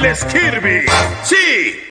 eres Kirby. Sí,